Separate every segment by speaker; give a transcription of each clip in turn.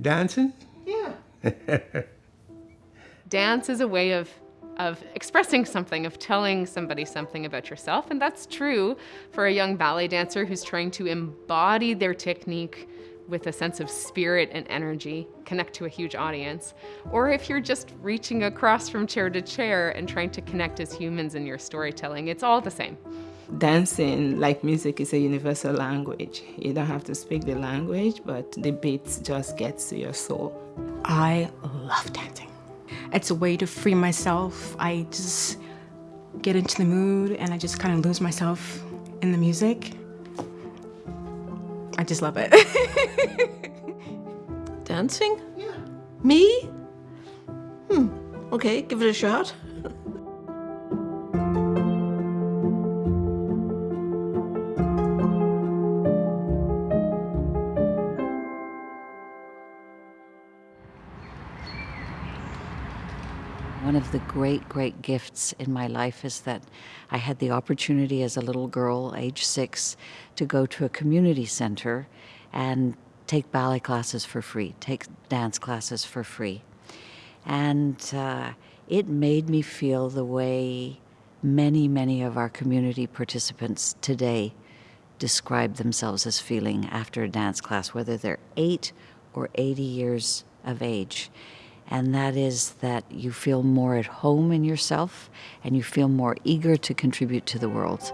Speaker 1: Dancing?
Speaker 2: Yeah.
Speaker 3: Dance is a way of of expressing something, of telling somebody something about yourself. And that's true for a young ballet dancer who's trying to embody their technique with a sense of spirit and energy, connect to a huge audience. Or if you're just reaching across from chair to chair and trying to connect as humans in your storytelling, it's all the same.
Speaker 4: Dancing, like music, is a universal language. You don't have to speak the language, but the beats just gets to your soul.
Speaker 5: I love dancing. It's a way to free myself. I just get into the mood and I just kind of lose myself in the music. I just love it.
Speaker 2: Dancing?
Speaker 4: Yeah.
Speaker 2: Me? Hmm. Okay, give it a shot.
Speaker 6: Great, great gifts in my life is that I had the opportunity as a little girl, age six, to go to a community center and take ballet classes for free, take dance classes for free. And uh, it made me feel the way many, many of our community participants today describe themselves as feeling after a dance class, whether they're eight or 80 years of age and that is that you feel more at home in yourself and you feel more eager to contribute to the world.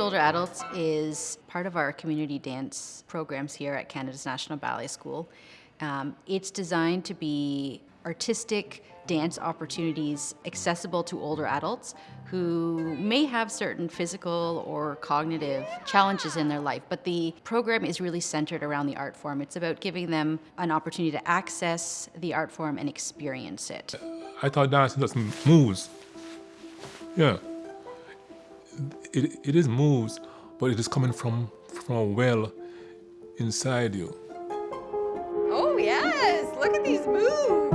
Speaker 7: Older Adults is part of our community dance programs here at Canada's National Ballet School. Um, it's designed to be artistic dance opportunities accessible to older adults who may have certain physical or cognitive challenges in their life, but the program is really centered around the art form. It's about giving them an opportunity to access the art form and experience it.
Speaker 8: I thought dancing just moves. Yeah. It, it is moves, but it is coming from, from a well inside you.
Speaker 9: Oh yes, look at these moves.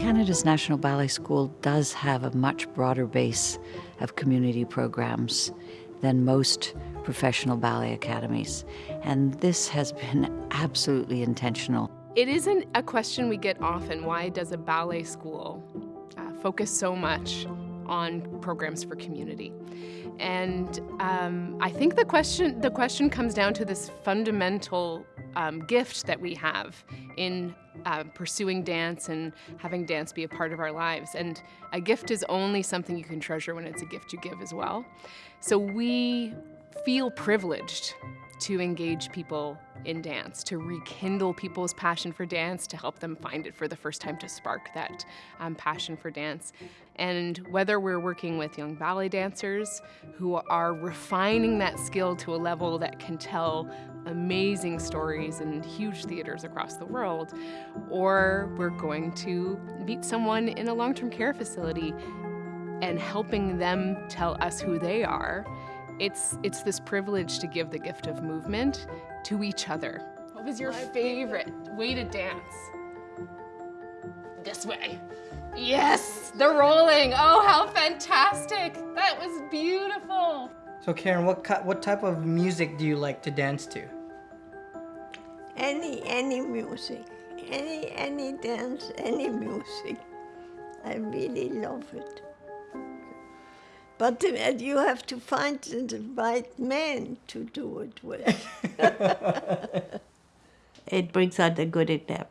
Speaker 6: Canada's National Ballet School does have a much broader base of community programs than most professional ballet academies, and this has been absolutely intentional.
Speaker 3: It isn't a question we get often. Why does a ballet school focus so much on programs for community? And um, I think the question the question comes down to this fundamental um, gift that we have in uh, pursuing dance and having dance be a part of our lives. And a gift is only something you can treasure when it's a gift you give as well. So we feel privileged to engage people in dance, to rekindle people's passion for dance, to help them find it for the first time, to spark that um, passion for dance. And whether we're working with young ballet dancers who are refining that skill to a level that can tell amazing stories in huge theaters across the world, or we're going to meet someone in a long-term care facility and helping them tell us who they are, it's, it's this privilege to give the gift of movement to each other. What was your favorite way to dance? This way. Yes, the rolling. Oh, how fantastic. That was beautiful.
Speaker 10: So Karen, what what type of music do you like to dance to?
Speaker 11: Any, any music, any, any dance, any music. I really love it. But you have to find the right man to do it with.
Speaker 12: It brings out the good in them.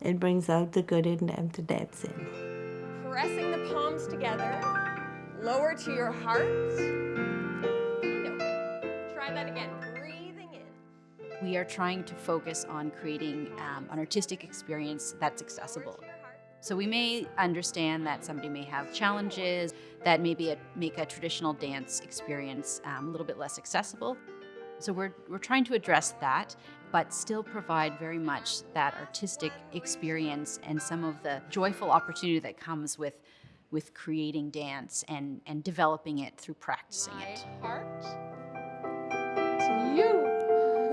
Speaker 12: It brings out the good in them to dance in.
Speaker 9: Pressing the palms together, lower to your heart. Okay. Try that again. Breathing in.
Speaker 7: We are trying to focus on creating um, an artistic experience that's accessible. So we may understand that somebody may have challenges that maybe make a traditional dance experience um, a little bit less accessible. So we're, we're trying to address that, but still provide very much that artistic experience and some of the joyful opportunity that comes with, with creating dance and, and developing it through practicing it.
Speaker 3: Heart to you.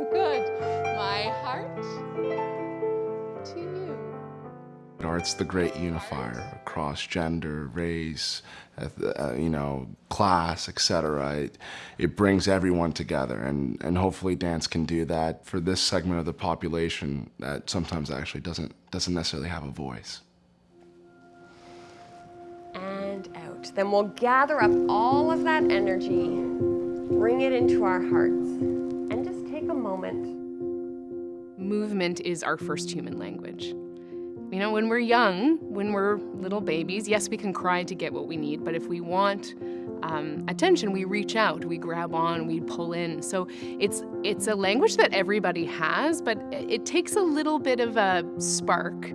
Speaker 3: Good. My heart to you.
Speaker 1: Art's the great unifier across gender, race, uh, you know, class, etc. It, it brings everyone together, and, and hopefully dance can do that for this segment of the population that sometimes actually doesn't, doesn't necessarily have a voice.
Speaker 9: And out. Then we'll gather up all of that energy, bring it into our hearts, and just take a moment.
Speaker 3: Movement is our first human language. You know, when we're young, when we're little babies, yes, we can cry to get what we need, but if we want um, attention, we reach out, we grab on, we pull in. So it's it's a language that everybody has, but it takes a little bit of a spark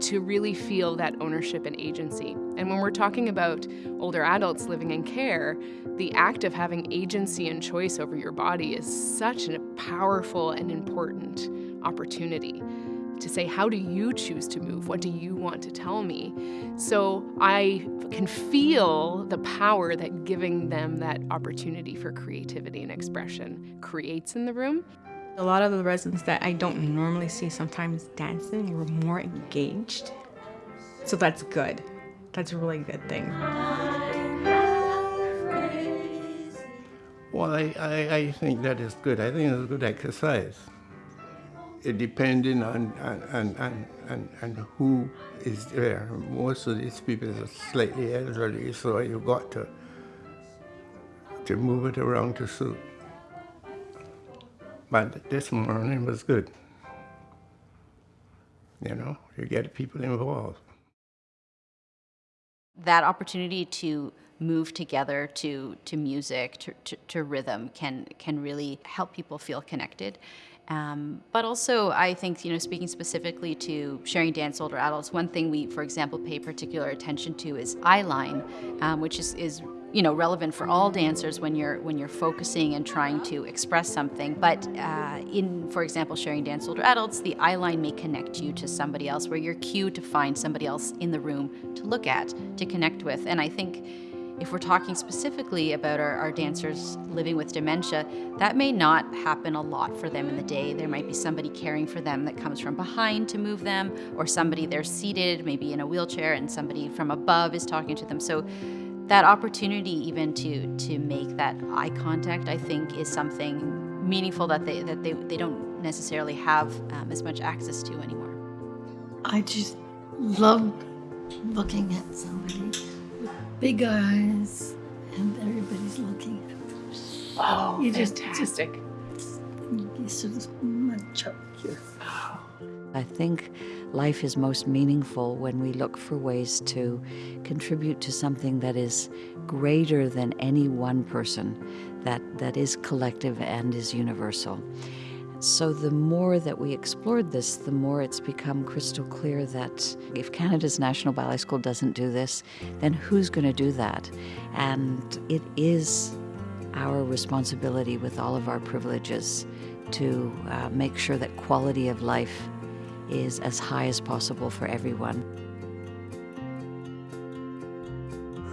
Speaker 3: to really feel that ownership and agency. And when we're talking about older adults living in care, the act of having agency and choice over your body is such a powerful and important opportunity to say, how do you choose to move? What do you want to tell me? So I can feel the power that giving them that opportunity for creativity and expression creates in the room.
Speaker 5: A lot of the residents that I don't normally see sometimes dancing were more engaged. So that's good. That's a really good thing.
Speaker 13: Well, I, I, I think that is good. I think it's a good exercise depending on, on, on, on, on who is there. Most of these people are slightly elderly, so you got to, to move it around to suit. But this morning was good. You know, you get people involved.
Speaker 7: That opportunity to move together to, to music, to, to, to rhythm can, can really help people feel connected. Um, but also, I think, you know, speaking specifically to sharing dance older adults, one thing we, for example, pay particular attention to is eye line, um, which is, is you know relevant for all dancers when you're when you're focusing and trying to express something. But uh, in for example sharing dance older adults the eye line may connect you to somebody else where you're cued to find somebody else in the room to look at to connect with. And i think if we're talking specifically about our, our, dancers living with dementia, that may not happen a lot for them in the day. There might be somebody caring for them that comes from behind to move them, or somebody they're seated, maybe in a wheelchair, and somebody from above is talking to them. So that opportunity even to to make that eye contact, I think, is something meaningful that they that they, they don't necessarily have um, as much access to anymore.
Speaker 11: I just love looking at somebody big eyes, and everybody's looking at them.
Speaker 3: Oh, you just fantastic.
Speaker 11: You sort munch up here.
Speaker 6: I think life is most meaningful when we look for ways to contribute to something that is greater than any one person, that, that is collective and is universal. So, the more that we explored this, the more it's become crystal clear that if Canada's National Ballet School doesn't do this, then who's going to do that? And it is our responsibility with all of our privileges to uh, make sure that quality of life is as high as possible for everyone.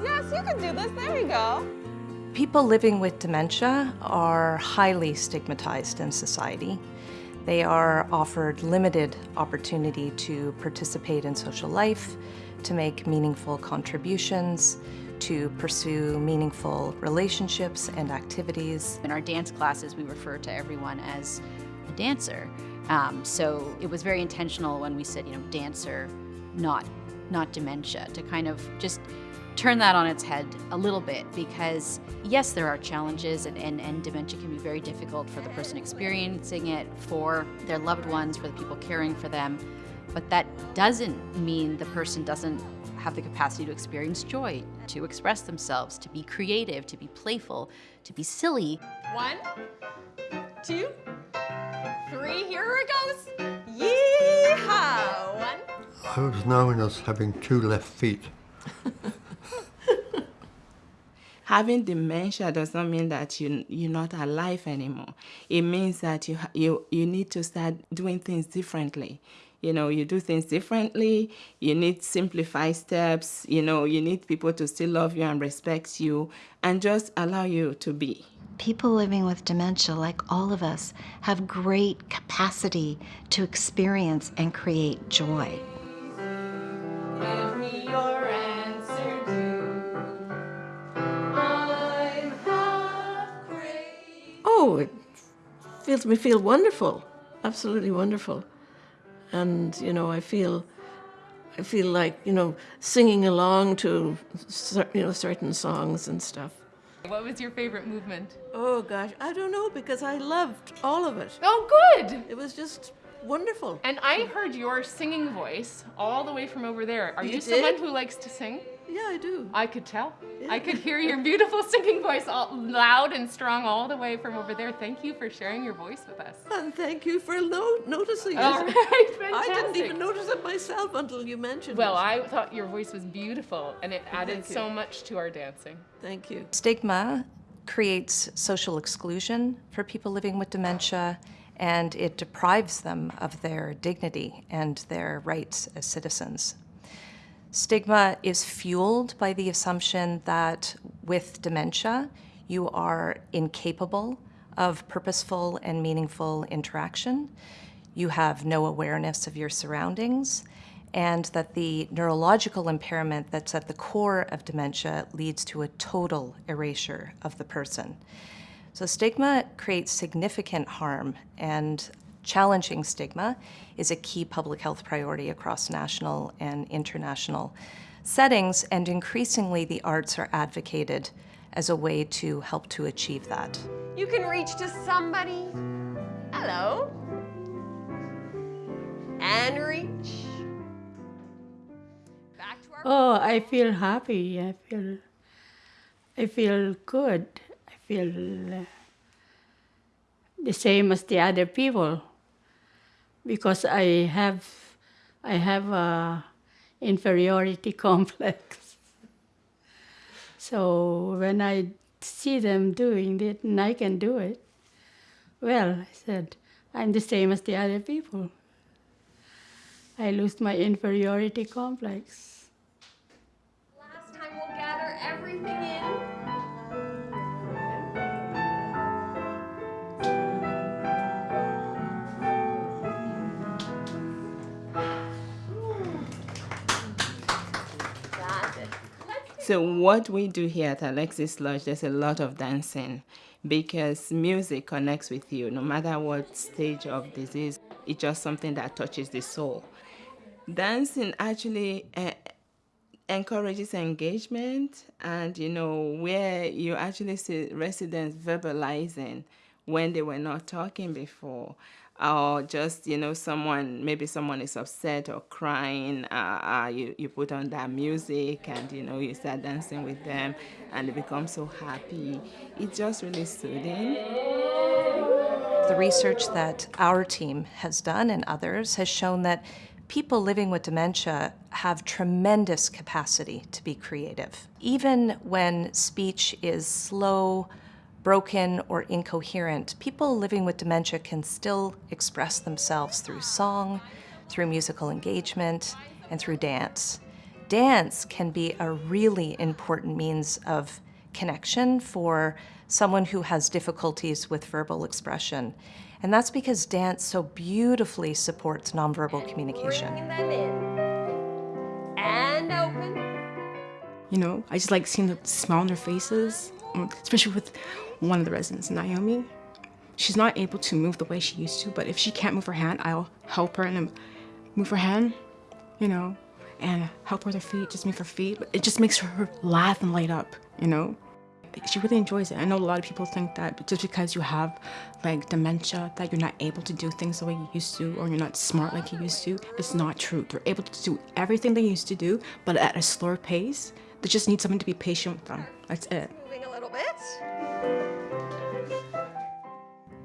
Speaker 9: Yes, you can do this. There we go.
Speaker 14: People living with dementia are highly stigmatized in society. They are offered limited opportunity to participate in social life, to make meaningful contributions, to pursue meaningful relationships and activities.
Speaker 7: In our dance classes, we refer to everyone as a dancer. Um, so it was very intentional when we said, you know, dancer, not, not dementia, to kind of just turn that on its head a little bit because yes there are challenges and, and, and dementia can be very difficult for the person experiencing it for their loved ones for the people caring for them. But that doesn't mean the person doesn't have the capacity to experience joy to express themselves to be creative to be playful to be silly.
Speaker 9: One two three here it goes. Yeehaw! One.
Speaker 13: I was known as having two left feet
Speaker 4: having dementia does not mean that you, you're not alive anymore. it means that you, you, you need to start doing things differently. You know, you do things differently, you need simplified steps, you know, you need people to still love you and respect you and just allow you to be.
Speaker 15: People living with dementia, like all of us, have great capacity to experience and create joy.
Speaker 2: Oh, it feels me feel wonderful, absolutely wonderful, and you know I feel, I feel like you know singing along to you know certain songs and stuff.
Speaker 3: What was your favorite movement?
Speaker 2: Oh gosh, I don't know because I loved all of it.
Speaker 3: Oh, good.
Speaker 2: It was just wonderful.
Speaker 3: And I heard your singing voice all the way from over there. Are you,
Speaker 2: You
Speaker 3: someone who likes to sing?
Speaker 2: Yeah, I do.
Speaker 3: I could tell. I could hear your beautiful singing voice all loud and strong all the way from over there. Thank you for sharing your voice with us.
Speaker 2: And thank you for no- noticing
Speaker 3: All
Speaker 2: it.
Speaker 3: right,
Speaker 2: I didn't even notice it myself until you mentioned
Speaker 3: Well,
Speaker 2: it.
Speaker 3: Well, I thought your voice was beautiful and it added so much to our dancing.
Speaker 2: Thank you.
Speaker 14: Stigma creates social exclusion for people living with dementia, and it deprives them of their dignity and their rights as citizens. Stigma is fueled by the assumption that with dementia, you are incapable of purposeful and meaningful interaction. You have no awareness of your surroundings, and that the neurological impairment that's at the core of dementia leads to a total erasure of the person. So, stigma creates significant harm, and challenging stigma is a key public health priority across national and international settings, and increasingly the arts are advocated as a way to help to achieve that.
Speaker 9: You can reach to somebody. Hello. And reach. Back to our
Speaker 16: Oh, I feel happy. I feel, I feel good. I feel uh, the same as the other people, because I have, I have a inferiority complex. So when I see them doing it and I can do it, well, I said, I'm the same as the other people. I lose my inferiority complex.
Speaker 4: So what we do here at Alexis Lodge, there's a lot of dancing because music connects with you no matter what stage of disease. It's just something that touches the soul. Dancing actually uh, encourages engagement and you know where you actually see residents verbalizing when they were not talking before or just you know someone maybe someone is upset or crying uh, uh, you, you put on that music and you know you start dancing with them and they become so happy it's just really soothing
Speaker 14: The research that our team has done and others has shown that people living with dementia have tremendous capacity to be creative. Even when speech is slow, broken, or incoherent, people living with dementia can still express themselves through song, through musical engagement, and through dance. Dance can be a really important means of connection for someone who has difficulties with verbal expression. And that's because dance so beautifully supports nonverbal communication.
Speaker 9: Bring them in. And open.
Speaker 5: You know, I just like seeing the smile on their faces, um, especially with one of the residents, Naomi. She's not able to move the way she used to, but if she can't move her hand, I'll help her and move her hand, you know, and help her with her feet, just move her feet. It just makes her laugh and light up, you know. She really enjoys it. I know a lot of people think that just because you have like dementia that you're not able to do things the way you used to or you're not smart like you used to. It's not true. They're able to do everything they used to do, but at a slower pace. They just need someone to be patient with them. That's it.
Speaker 9: Moving a little bit.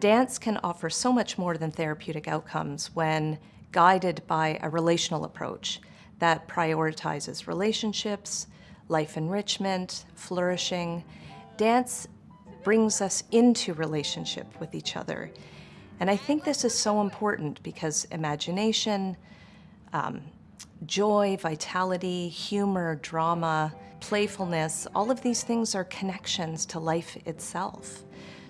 Speaker 14: Dance can offer so much more than therapeutic outcomes when guided by a relational approach that prioritizes relationships, life enrichment, flourishing. Dance brings us into relationship with each other. And I think this is so important because imagination, um, joy, vitality, humor, drama, playfulness, all of these things are connections to life itself.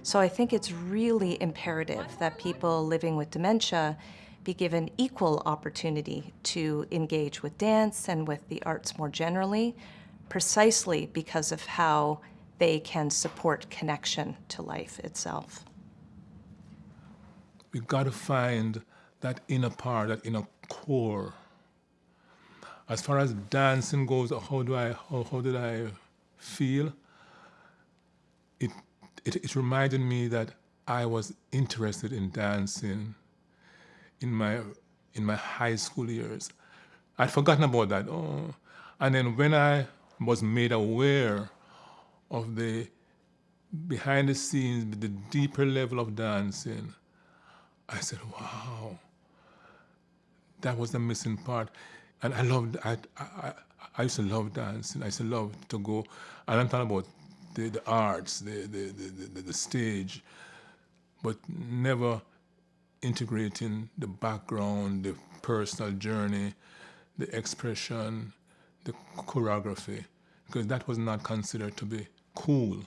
Speaker 14: So I think it's really imperative that people living with dementia be given equal opportunity to engage with dance and with the arts more generally, precisely because of how they can support connection to life itself.
Speaker 8: We've got to find that inner part, that inner core. As far as dancing goes, how do I, how, how did I feel? It, it, it reminded me that I was interested in dancing in my in my high school years. I'd forgotten about that. Oh. And then when I was made aware of the behind the scenes, the deeper level of dancing, I said, wow, that was the missing part. And I loved, I, I, I used to love dancing. I used to love to go, and I'm talking about the, the arts, the, the, the, the, the stage, but never integrating the background, the personal journey, the expression, the choreography, because that was not considered to be cool.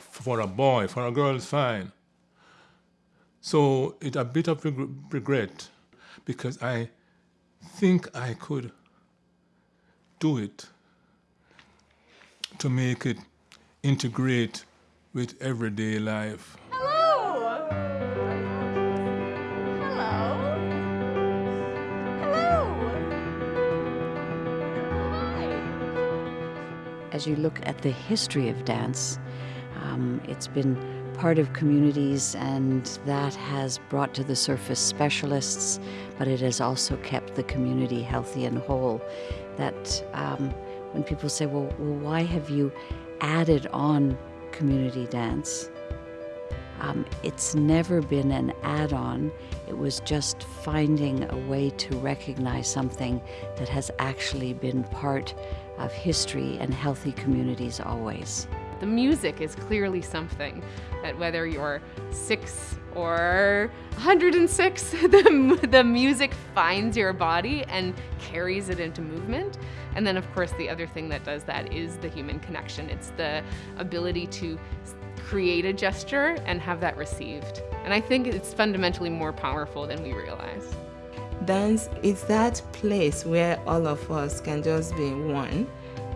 Speaker 8: For a boy, for a girl, it's fine. So it's a bit of regret because I think I could do it to make it integrate with everyday life. Hello! Hello! Hello! Hi!
Speaker 6: As you look at the history of dance, um, it's been part of communities and that has brought to the surface specialists, but it has also kept the community healthy and whole. That um, when people say, well, well, why have you added on community dance? Um, it's never been an add on, it was just finding a way to recognize something that has actually been part of history and healthy communities always.
Speaker 3: The music is clearly something that whether you're six or 106, the, the music finds your body and carries it into movement. And then of course the other thing that does that is the human connection. It's the ability to create a gesture and have that received. And I think it's fundamentally more powerful than we realize.
Speaker 4: Dance is that place where all of us can just be one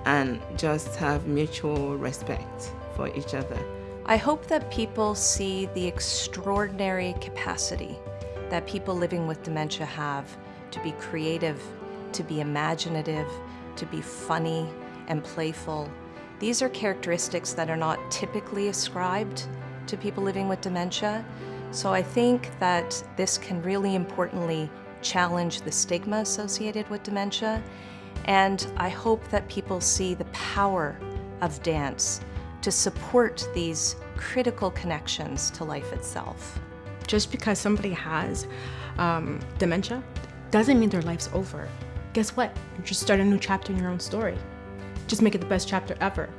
Speaker 4: and just have mutual respect for each other.
Speaker 14: I hope that people see the extraordinary capacity that people living with dementia have to be creative, to be imaginative, to be funny and playful. These are characteristics that are not typically ascribed to people living with dementia. So I think that this can really importantly challenge the stigma associated with dementia. And I hope that people see the power of dance to support these critical connections to life itself.
Speaker 5: Just because somebody has um, dementia doesn't mean their life's over. Guess what? You just start a new chapter in your own story. Just make it the best chapter ever.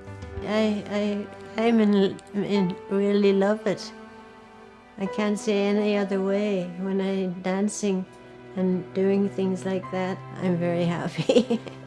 Speaker 11: I, I, I'm in, in really love it. I can't say any other way. When I'm dancing and doing things like that, I'm very happy.